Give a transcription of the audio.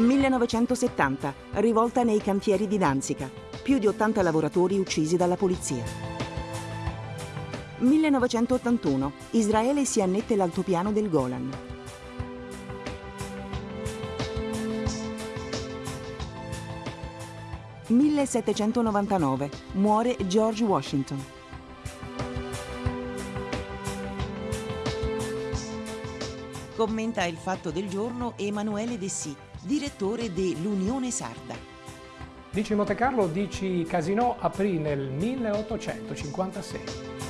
1970, rivolta nei cantieri di Danzica. Più di 80 lavoratori uccisi dalla polizia. 1981, Israele si annette l'altopiano del Golan. «1799. Muore George Washington». Commenta il fatto del giorno Emanuele Dessì, direttore dell'Unione Sarda. Dici Monte Carlo, dici Casino aprì nel 1856.